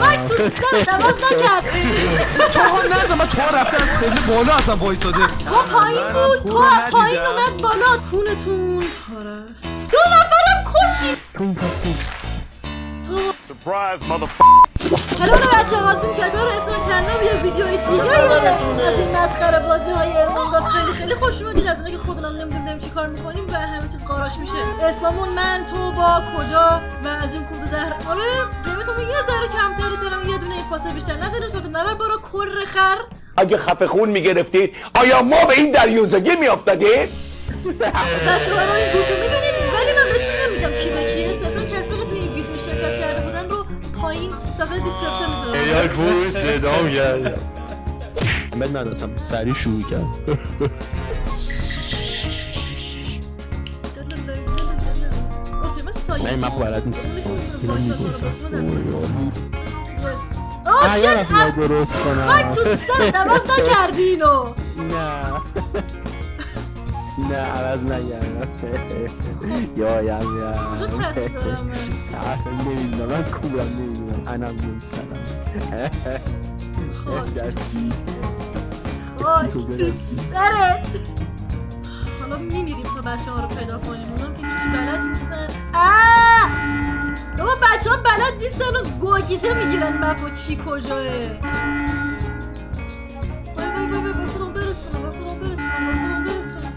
خاک تو سر نکرد. تو ها نزن من تو ها رفتم خیلی بالا اصلا وایساده. تو پایین بود. تو پایین اومد بالا کونتون. دو نفرم Surprise, motherfucker. سلام بچه هاتون چطور اسم کنا یه ویدیوی دیگه؟ از این مسخره بازی های امروز خیلی خیلی خوش اومدید. از اینکه خودمون نمی‌دونیم چی کار می‌کنیم و همه چیز قاراش میشه. اسممون من تو با کجا؟ و از این کود زهر. آره جیبتون ذره کمتری سرم یه دونه پاسه بیشتر نداریم صورت نبر برو کر خر. اگه خفه خون می‌گرفتید آیا ما به این دریوزگی میافتادیم؟ بچه ها رو این گوشو می‌بینید ولی من بهتون نمیگم کی به کیه. صرفا کسی که توی این ویدیو شرکت کرده بودن رو پایین داخل دیسکریپشن می‌ذارم. یا برو صدام کرد من نداشتم سریع شروع کرد من سایه نه، من بلد نیستم. شت رفتم درست کنم. خاک تو سر دواز نکردی اینو. نه. نه عوض نگردم یا یم کجا تصویر دارم من؟ نمی‌دونم من کورم نمی‌دونم. انم نمیسرم خاک تو سرت. حالا میمیریم تا بچه ها رو پیدا کنیم. اونم که هیچ بلد نیستن. آه! بابا بچه ها بلد نیستن و گوگیجه می‌گیرن. مپ چی کجاه خودم برسونم خودم برسونم خودم برسونم.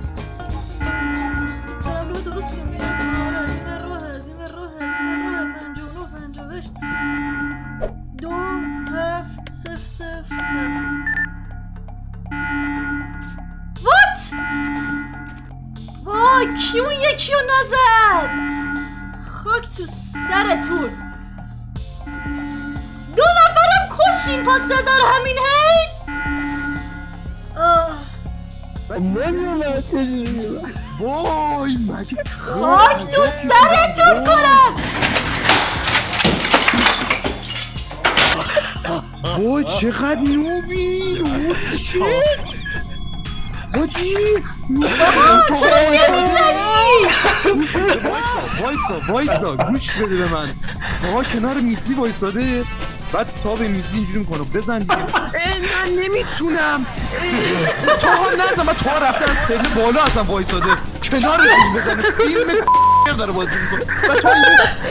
درستی رو میرم آره این راه از این راه از این راه وای کیون یکی رو نزد؟ خاک تو سرتون. دو نفرم کشیم پس دار همین هی؟ آه، وای مگه خاک تو سرتون کنم. وای چقدر نوبی اوه شیت حاجی چرا نمی‌زنی وایسا وایسا گوش بده به من. آقا کنار میزی وایساده. بعد تا به میزی اینجوری می‌کنه. بزن دیگه. من نمی‌تونم. تو ها نزن. من تو ها رفتم. خیلی بالا اصلا وایساده. کنار میزی بزنه. فیلم داره بازی می‌کنه. و تو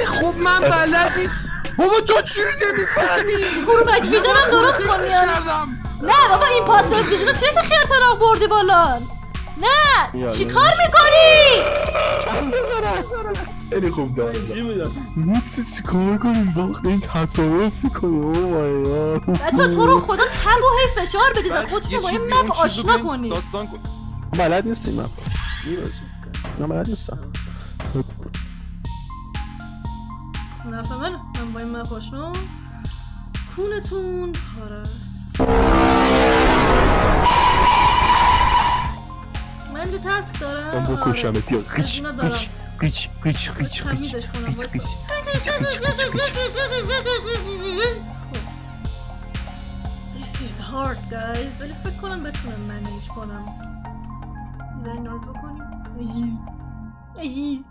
خب من بلد نیست. بابا تو چوری نمی‌فهمی؟ برو بک ویژنم درست کن میان کردم نه بابا این پاس ویژن چه تا خیرتراغ بردی بالا؟ نه! چی کار می‌کنی؟ خیلی خوب دارم. نیستی چی کار کنیم باختیم تصادف کنیم او مای گاد بچه تو رو خدا تب و هی فشار بدید و خودتون با این مپ آشنا کنید. داستان کن. بلد نیستیم من نه بلد نیستم. نفع من من با این مپ آشنا. کونتون. پارست تسک دارم. من بکشم بیا. از قیچ. قیچ قیچ قیچ قیچ تمیزش کنم This is hard guys. ولی فکر کنم بتونم منیج کنم. ناز بکنیم. ایزی ایزی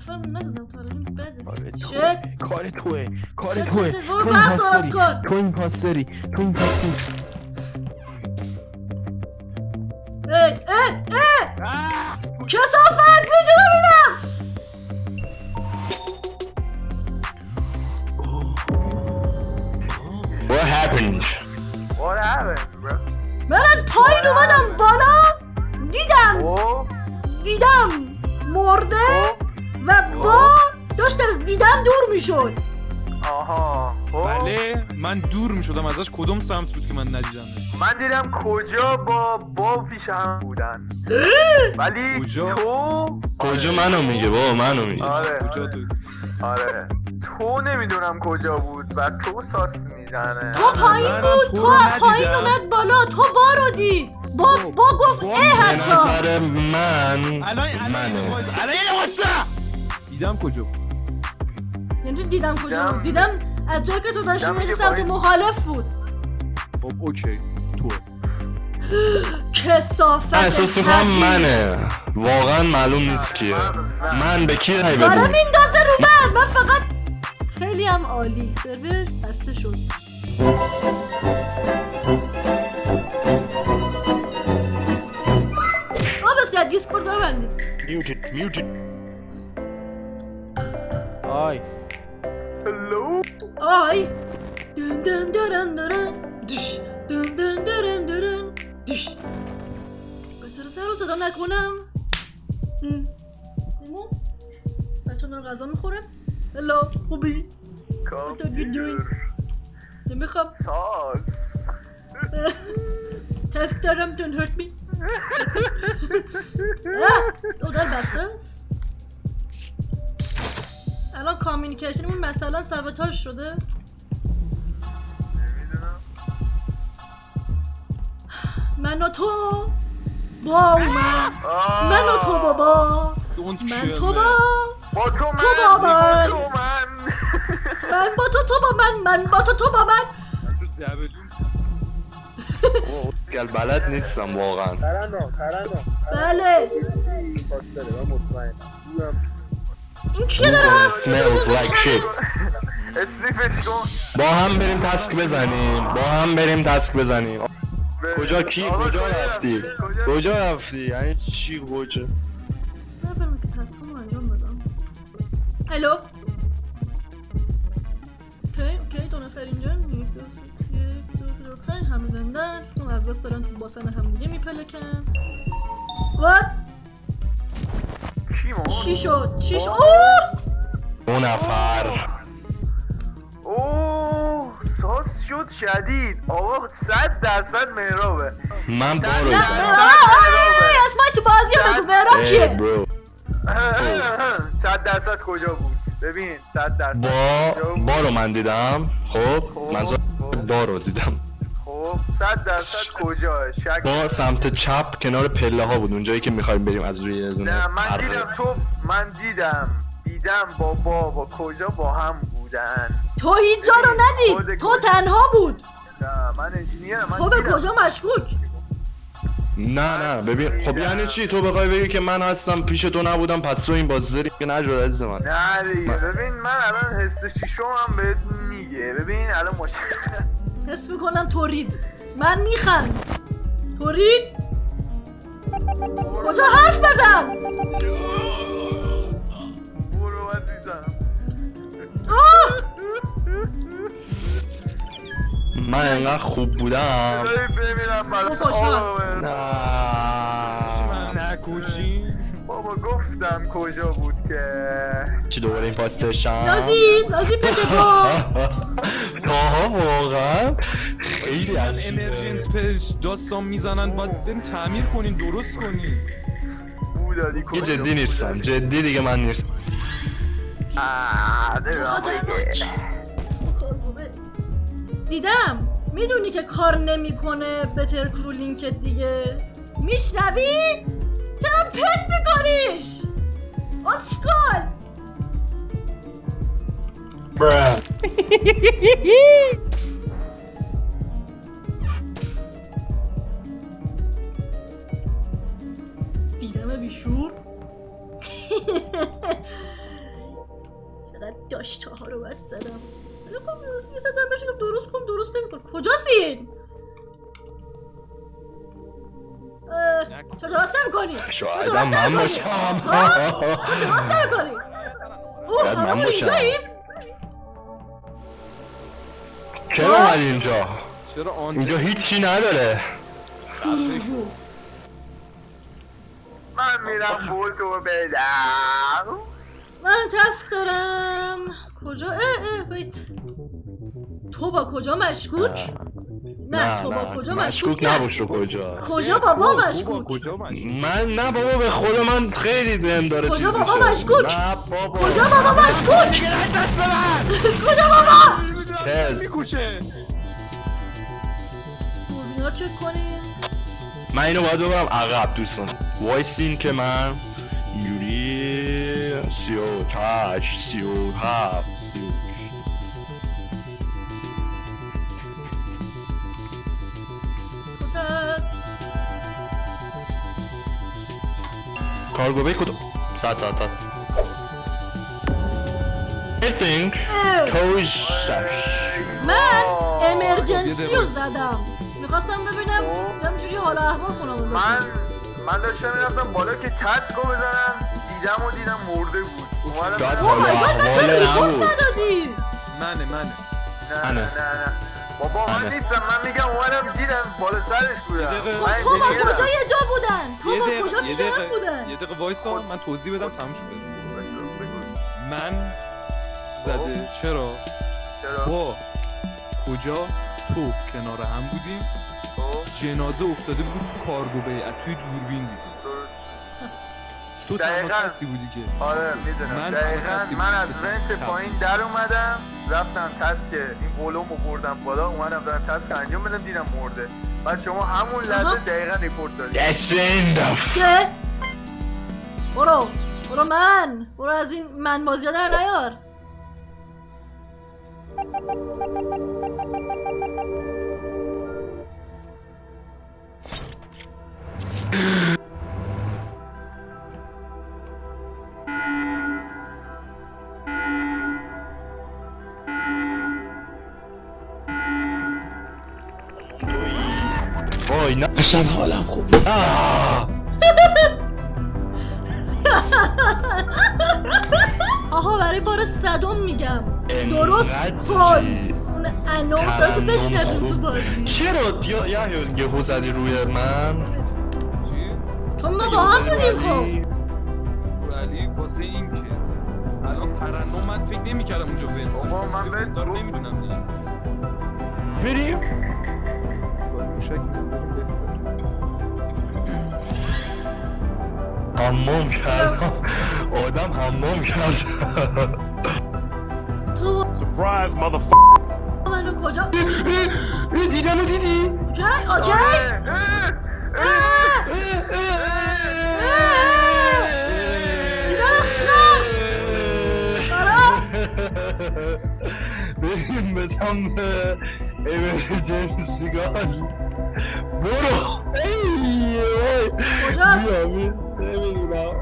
نفر نزدم تا الان بده. شت کار توه. کار توه. تو این پاس. داری تو این پاس داری تو این پاس دیدم دور می‌شد. آها خب. بله من دور می‌شدم ازش. کدوم سمت بود که من ندیدم؟ من دیدم کجا با با پیش هم بودن. ولی کجا؟ تو؟ کجا منو میگه بابا منو میگه. آره. کجا تو؟ آره. تو نمی‌دونم کجا بود و تو ساس می‌زنه. تو پایین بود تو پایین. اومد بالا تو با رو دید. با با گفت اه به حتی. نظر من الان الان دیدم کجا بود. یعنی دیدم کجا دیدم. بود؟ دیدم. از جا که تو داشتی دیدم میری سمت. مخالف بود. خب اوکی. تو کسافت احساس می‌کنم. منه. واقعا معلوم نیست کیه. من به کی رای داره بدم؟ میندازه رو من. من فقط خیلی هم عالی. سرور بسته شد. آه راستی از دیسکورد ببندید میوتید میوتید آی. آی دن دن درن درن دش دن دن درن درن دش بهتر رو صدا نکنم. ایمان بچه دارم غذا می‌خورم هلو خوبی you doing? نمی‌خوام سال تسک دارم don't hurt me او در بسته است الان کامیونیکیشنمون مثلا سبتاش شده؟ من و تو با من من و تو بابا. من تو با. با تو من تو با من. من. من با تو تو با من من با تو تو با من. گل بلد نیستم واقعا. ترنم ترنم بله. من مطمئنم این کیه داره حرف smells like shit. اسنیفش کن با هم بریم تسک بزنیم. با هم بریم تسک بزنیم. کجا کی؟ کجا رفتی؟ کجا رفتی؟ یعنی چی کجا؟ هلو؟ اوکی اوکی دو نفر اینجا؟ همه زندن. اون از بس دارن تو باسن هم دیگه میپلکن. وات کی ما چی شد چی شد اوه! دو نفر. اوه شد شدید. آقا صد درصد مهرابه. من آه، اسمای تو بازی ها بگو مهراب کیه؟ برو. صد درصد کجا بود؟ ببین صد درصد با؟ بارو من دیدم. خب خب، من خب. بارو دیدم. خب صد درصد کجا؟ شک با سمت چپ کنار پله ها بود اونجایی که می‌خوایم بریم از روی نه من. دیدم تو من دیدم. دیدم با بابا کجا با هم بودن. تو هیچ جا رو ندید. تو تنها بود. نه من انجینیرم من تو به دیدم. کجا مشکوک؟ نه نه ببین خب یعنی چی؟ تو بخوای بگی که من هستم پیش تو نبودم پس تو این بازی داری که نجور عزیز من. نه دیگه ببین من الان حس شیشم هم بهت میگه. ببین الان مشکل حس می‌کنم تورید من میخند تورید کجا حرف بزن؟ برو عزیزم! من انقدر خوب بودم. خوشحال. آقا. نه. نکوچی بابا گفتم کجا بود که؟ چی دوباره این پاستشم نازی نازی بده با. آها واقعا. خیلی من عجیبه. امرجنس پش داستان می‌زنن باید بریم تعمیر کنین درست کنین یه جدی؟ نیستم جدی دیگه من نیست آه، نمی‌دونم دیگه. دیدم می‌دونی که کار نمی‌کنه بتر کرو لینکت دیگه. میشنوی؟ Paint করিস অস্কল Bruh. اومد اینجا چرا آن اینجا هیچی نداره من میرم بولتو بدم من تسک دارم کجا؟ اه اه بیت تو با کجا مشکوک؟ نه تو با کجا مشکوک نه. نباش رو کجا کجا بابا مشکوک؟ من نه بابا به خدا من خیلی بهم داره کجا بابا. مشکوک؟ کجا بابا مشکوک؟ کجا بابا؟ چیز میکوشه کنیم. من اینو باید ببرم عقب دوستان. وایسین که من اینجوری سی و تش سی و هفت سی و کارگو بی کدوم ساعت ساعت ساعت. I think کوش من امرجنسی رو زدم می‌خواستم ببینم همجوری حالا احوال خونم من من داشتم می‌رفتم بالا که کسکو بزنم دیدم و دیدم مرده بود اومدم اوه مای گاد من چرا ریپورت نبود ندادی منه منه نه. نه نه بابا من. نیستم من میگم اومدم دیدم بالا سرش بودم خب تو با کجا. یه جا بودن تو یه با کجا یه پیش من بودن یه دقیقه وایسا من توضیح بدم تموم شد. من زده. چرا؟ چرا؟ با. کجا؟ تو. کنار هم بودیم. خب، جنازه افتاده بود تو cargo bay. توی دوربین دیدیم. درست. تو تنها. کسی بودی که. آره می‌دونم. من دقیقا. من از. vent پایین در اومدم. رفتم task. این ولومو بردم بالا. اومدم دارم task انجام بدم دیدم مرده. بعد شما همون. لحظه دقیقا report enough که برو. برو من. برو از این من بازی در نیار. اصلا حالم خوب آه. آها برای بار صدم میگم. درست کن؟ اون ترنم بشنویم تو. بازی. چرا؟ یا یا یهو زدی روی من؟ چی؟ چون ما با هم بودیم خب. ولی واسه این که. الان ترنم من فکر نمی‌کردم اونجا ون بابا، من نمی‌دونم دیگه. بریم حمام کردم آدم حمام کرد تو Surprise, motherfucker. منو کجا دیدم و دیدی اوکی اوکی اه، اه، بریم به سمت امرجنسیگان برو. ای وای. کجاست؟ نمی‌دونم.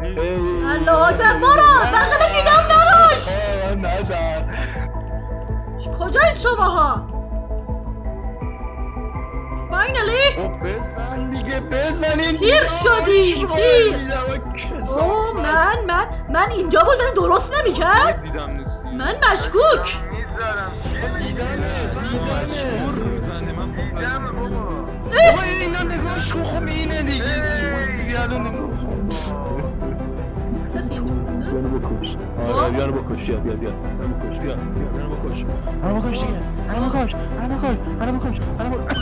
ای. الله برو. بغل دیدم نباش. نزن. کجایید شماها؟ فاینالی خب بزن دیگه بزنین پیر شدیم، پیر. او من من من اینجا بود من درست نمی‌کرد؟ من مشکوک. می‌زنه من بابا بابا اینا نگاش کن خب اینه دیگه زیادو نگاه کسی اینجا؟ یانو بکش. آره یانو بکش بیا بیا بیا بکش بیا بیا بکش یانو بکش دیگه یانو بکش یانو بکش یانو بکش یانو بکش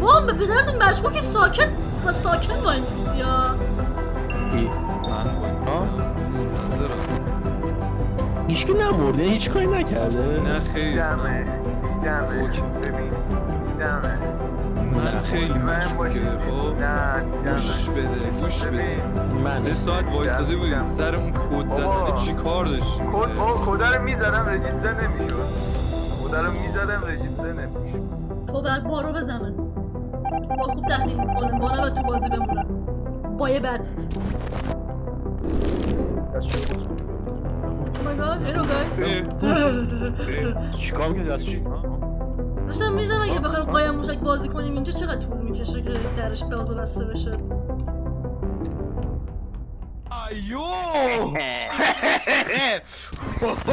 بابا به پدرت مشکوکی ساکت ساکت وای میسی هیچکی نمرده هیچ کاری نکرده. نه خیلی. من, دیدمه okay. ببین دیدمه من خیلی. مشکوکه. خب گوش بده گوش بده. ببین. سه ساعت وایستاده بودیم. سر اون کد زدن. چی کار داشتیم کد بابا کد رو می‌زدم register نمی‌شد. کد رو می‌زدم رجیستر نمی‌شد. تو بعد بارو بزنه. با خوب تحلیل می‌کنه با نباید تو بازی بمونه با یه god, hello guys. چیکار می‌کردی دستشی داشتم میدم اگه بخوایم قایم موشک بازی کنیم اینجا چقدر طول می‌کشه که درش باز و بسته بشه ایو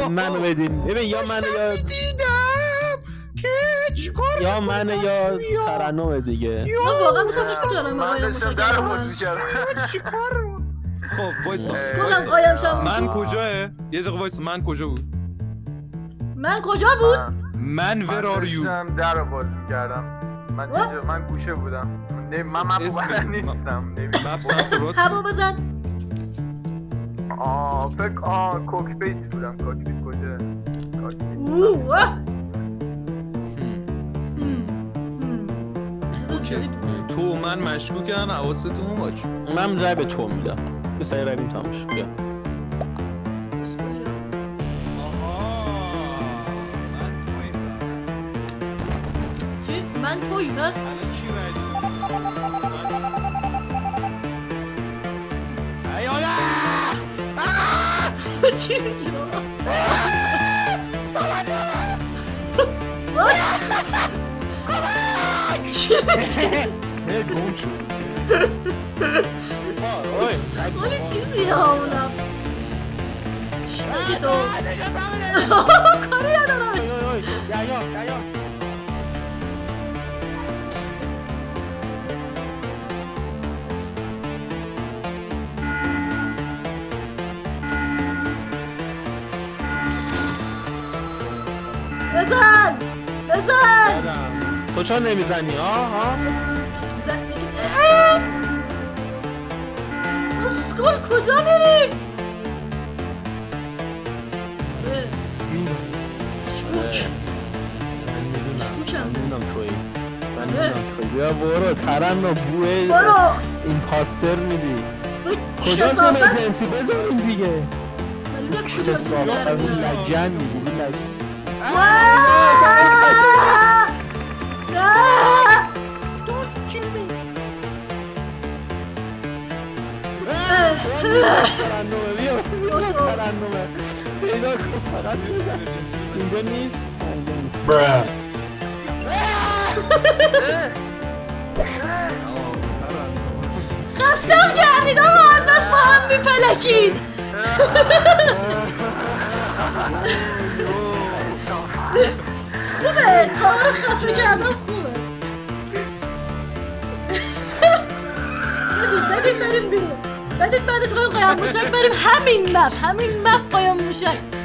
منو بدین ببین یا منو یا دیدم که چیکار یا منو یا ترنم دیگه من واقعا داشتم فکر به من داشتم موشک در من باز می‌کردم چیکار خب وایسا. کلم وایسا. قایم شم من کجاه یه دقیقه وایسا من کجا بود؟ من کجا بود؟ من من ور آر یو داشتم در باز می‌کردم. من? اینجا من گوشه بودم. نه- من من نیستم. نمی‌دونم. مپ سمت راست هوا بزن. آه فکر آه کوکپیت بودم. کوکپیت کجا؟ تو- من مشکوکن حواستون باش. من رای به تو میدم. به سعی رویم تمام شد بیا آها من توی چی؟ من من توی بس چی میگی بابا What؟ چی میگی ولی چیزی همونم چی میگی تو کاری ندارم بزن بزن تو چرا نمی‌زنی ها ها اسکول کجا. مشکوک. مشکوکم. توی من توی بیا برو ترنم بوه برو این پاستر میدی کجا کثافت سمجنسی بزنیم دیگه کسافت اون. لجن میگی لجن خستم کردید آقا از بس با هم میپلکید. خوبه تار خفه کردم. بعدش قایم قایم موشک بریم همین مپ همین مپ قایم موشک